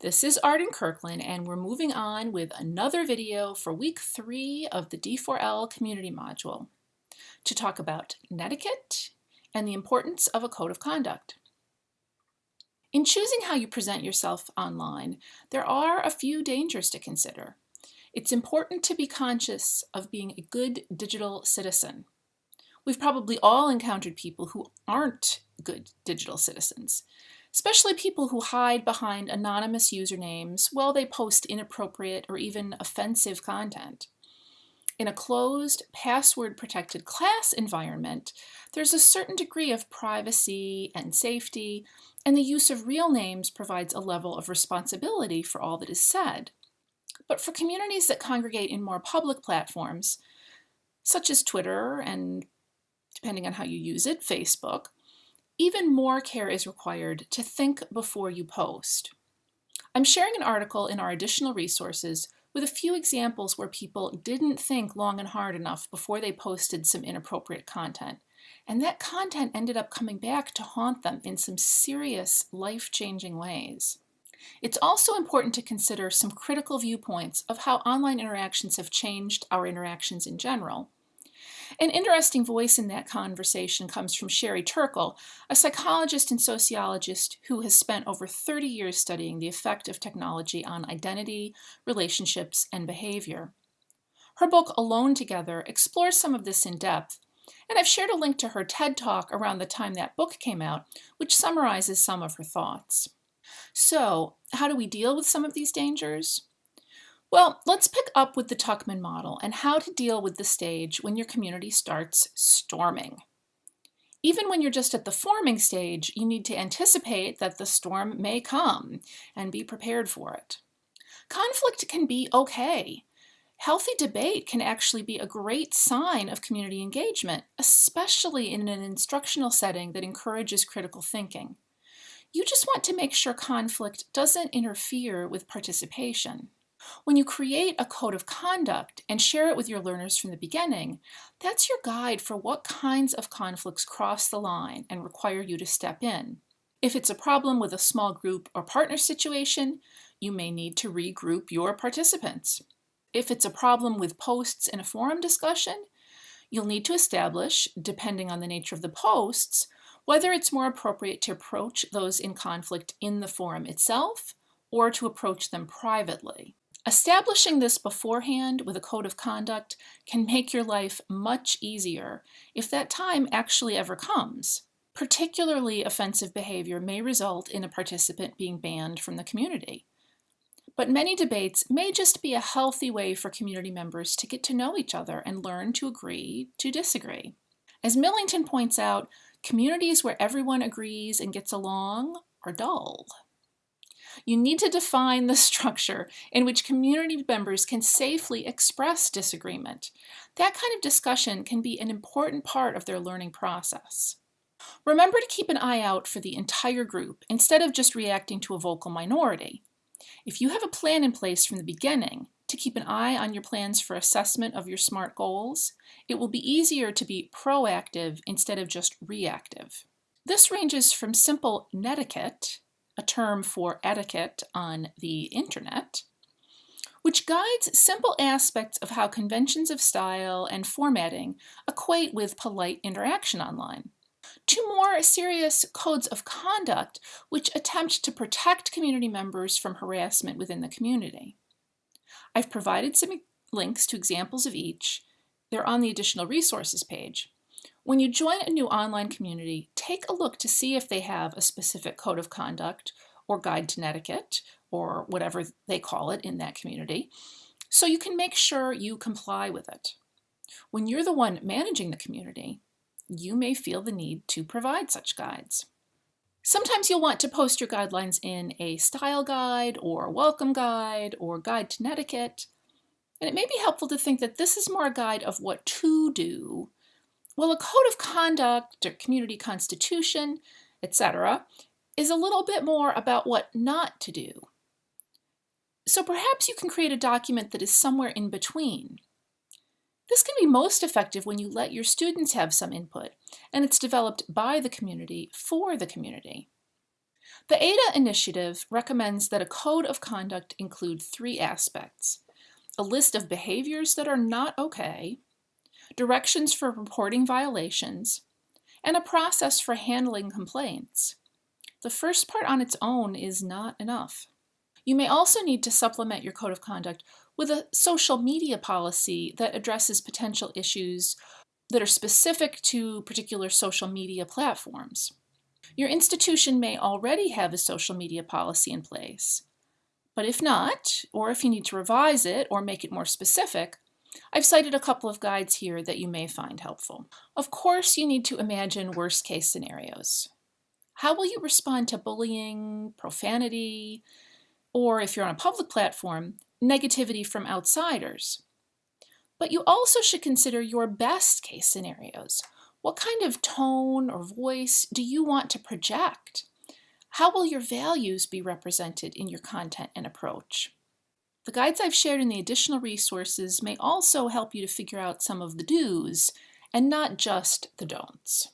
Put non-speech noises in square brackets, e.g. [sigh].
This is Arden Kirkland and we're moving on with another video for week three of the D4L community module to talk about netiquette and the importance of a code of conduct. In choosing how you present yourself online, there are a few dangers to consider. It's important to be conscious of being a good digital citizen. We've probably all encountered people who aren't good digital citizens especially people who hide behind anonymous usernames while they post inappropriate or even offensive content. In a closed, password-protected class environment, there's a certain degree of privacy and safety, and the use of real names provides a level of responsibility for all that is said. But for communities that congregate in more public platforms, such as Twitter and, depending on how you use it, Facebook, even more care is required to think before you post. I'm sharing an article in our additional resources with a few examples where people didn't think long and hard enough before they posted some inappropriate content. And that content ended up coming back to haunt them in some serious life-changing ways. It's also important to consider some critical viewpoints of how online interactions have changed our interactions in general, an interesting voice in that conversation comes from Sherry Turkle, a psychologist and sociologist who has spent over 30 years studying the effect of technology on identity, relationships, and behavior. Her book, Alone Together, explores some of this in depth, and I've shared a link to her TED Talk around the time that book came out, which summarizes some of her thoughts. So, how do we deal with some of these dangers? Well, let's pick up with the Tuckman model and how to deal with the stage when your community starts storming. Even when you're just at the forming stage, you need to anticipate that the storm may come and be prepared for it. Conflict can be okay. Healthy debate can actually be a great sign of community engagement, especially in an instructional setting that encourages critical thinking. You just want to make sure conflict doesn't interfere with participation. When you create a code of conduct and share it with your learners from the beginning, that's your guide for what kinds of conflicts cross the line and require you to step in. If it's a problem with a small group or partner situation, you may need to regroup your participants. If it's a problem with posts in a forum discussion, you'll need to establish, depending on the nature of the posts, whether it's more appropriate to approach those in conflict in the forum itself or to approach them privately. Establishing this beforehand with a code of conduct can make your life much easier if that time actually ever comes. Particularly offensive behavior may result in a participant being banned from the community. But many debates may just be a healthy way for community members to get to know each other and learn to agree to disagree. As Millington points out, communities where everyone agrees and gets along are dull. You need to define the [laughs] structure in which community members can safely express disagreement. That kind of discussion can be an important part of their learning process. Remember to keep an eye out for the entire group instead of just reacting to a vocal minority. If you have a plan in place from the beginning to keep an eye on your plans for assessment of your SMART goals, it will be easier to be proactive instead of just reactive. This ranges from simple netiquette a term for etiquette on the internet, which guides simple aspects of how conventions of style and formatting equate with polite interaction online, to more serious codes of conduct which attempt to protect community members from harassment within the community. I've provided some links to examples of each. They're on the additional resources page. When you join a new online community, take a look to see if they have a specific code of conduct or guide to netiquette or whatever they call it in that community, so you can make sure you comply with it. When you're the one managing the community, you may feel the need to provide such guides. Sometimes you'll want to post your guidelines in a style guide or welcome guide or guide to netiquette, and it may be helpful to think that this is more a guide of what to do well, a code of conduct or community constitution, etc., is a little bit more about what not to do. So perhaps you can create a document that is somewhere in between. This can be most effective when you let your students have some input, and it's developed by the community for the community. The ADA initiative recommends that a code of conduct include three aspects. A list of behaviors that are not okay, directions for reporting violations, and a process for handling complaints. The first part on its own is not enough. You may also need to supplement your code of conduct with a social media policy that addresses potential issues that are specific to particular social media platforms. Your institution may already have a social media policy in place. But if not, or if you need to revise it or make it more specific, I've cited a couple of guides here that you may find helpful. Of course, you need to imagine worst case scenarios. How will you respond to bullying, profanity, or if you're on a public platform, negativity from outsiders? But you also should consider your best case scenarios. What kind of tone or voice do you want to project? How will your values be represented in your content and approach? The guides I've shared in the additional resources may also help you to figure out some of the do's and not just the don'ts.